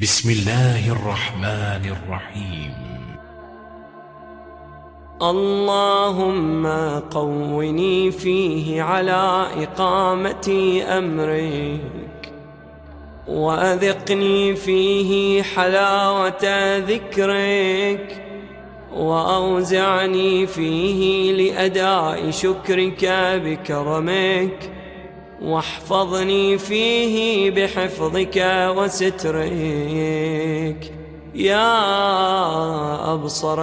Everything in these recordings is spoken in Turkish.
بسم الله الرحمن الرحيم. اللهم قوني فيه على إقامة أمرك وأذقني فيه حلاوة ذكرك وأوزعني فيه لأداء شكرك بكرمك. واحفظني فيه بحفظك وسترك يا أبصر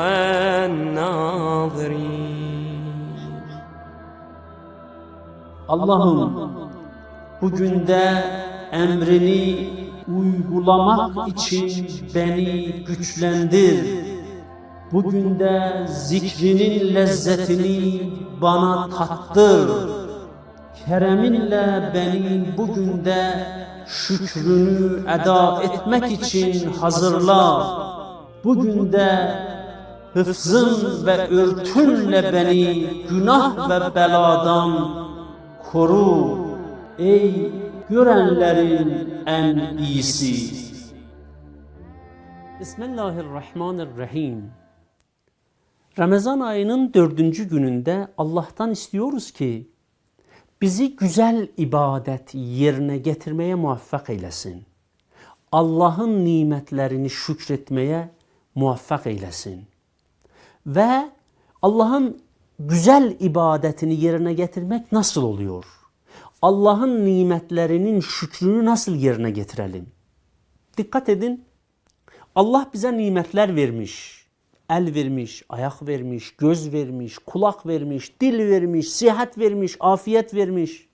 الناظرين Allah'ım bugün de emrini uygulamak için beni güçlendir. Bugün de zikrinin lezzetini bana tattır. Kereminle beni bugün de şükrünü eda etmek için hazırla. Bugün de hıfzın ve örtünle beni günah ve beladan koru. Ey görenlerin en iyisi. Bismillahirrahmanirrahim. Ramazan ayının dördüncü gününde Allah'tan istiyoruz ki bizi güzel ibadet yerine getirmeye muvaffak eylesin. Allah'ın nimetlerini şükretmeye muvaffak eylesin. Ve Allah'ın güzel ibadetini yerine getirmek nasıl oluyor? Allah'ın nimetlerinin şükrünü nasıl yerine getirelim? Dikkat edin. Allah bize nimetler vermiş. El vermiş, ayak vermiş, göz vermiş, kulak vermiş, dil vermiş, sihat vermiş, afiyet vermiş.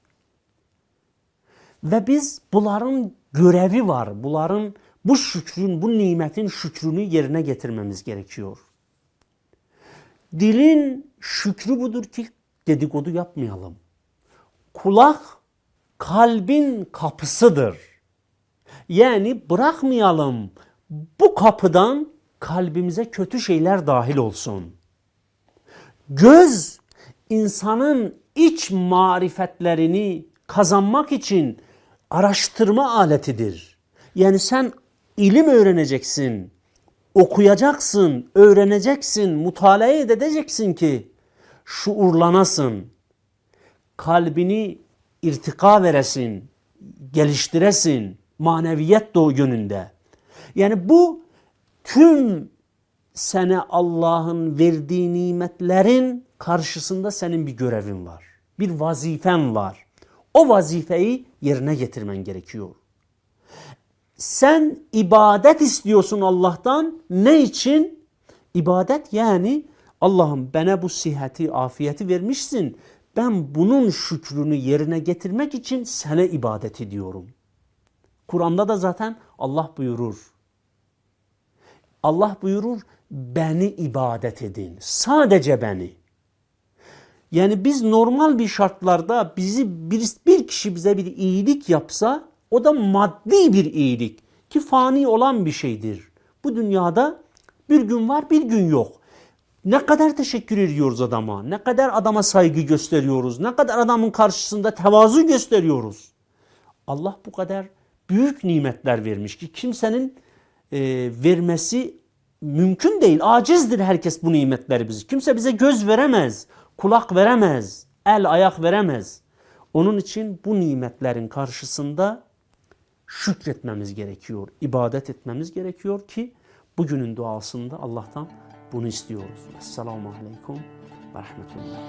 Ve biz bunların görevi var. Bunların bu şükrün, bu nimetin şükrünü yerine getirmemiz gerekiyor. Dilin şükrü budur ki dedikodu yapmayalım. Kulak kalbin kapısıdır. Yani bırakmayalım bu kapıdan kalbimize kötü şeyler dahil olsun. Göz insanın iç marifetlerini kazanmak için araştırma aletidir. Yani sen ilim öğreneceksin, okuyacaksın, öğreneceksin, mutalaa edeceksin ki şuurlanasın. Kalbini irtika veresin, geliştiresin maneviyet doğu yönünde. Yani bu tüm sene Allah'ın verdiği nimetlerin karşısında senin bir görevin var. Bir vazifen var. O vazifeyi yerine getirmen gerekiyor. Sen ibadet istiyorsun Allah'tan. Ne için? İbadet yani Allah'ım bana bu sihhati, afiyeti vermişsin. Ben bunun şükrünü yerine getirmek için sana ibadet ediyorum. Kur'an'da da zaten Allah buyurur. Allah buyurur beni ibadet edin. Sadece beni. Yani biz normal bir şartlarda bizi bir, bir kişi bize bir iyilik yapsa o da maddi bir iyilik ki fani olan bir şeydir. Bu dünyada bir gün var bir gün yok. Ne kadar teşekkür ediyoruz adama, ne kadar adama saygı gösteriyoruz, ne kadar adamın karşısında tevazu gösteriyoruz. Allah bu kadar büyük nimetler vermiş ki kimsenin e, vermesi mümkün değil. Acizdir herkes bu nimetleri bizi. Kimse bize göz veremez, kulak veremez, el ayak veremez. Onun için bu nimetlerin karşısında şükretmemiz gerekiyor, ibadet etmemiz gerekiyor ki bugünün duasında Allah'tan bunu istiyoruz. Esselamu Aleyküm ve Rahmetullah.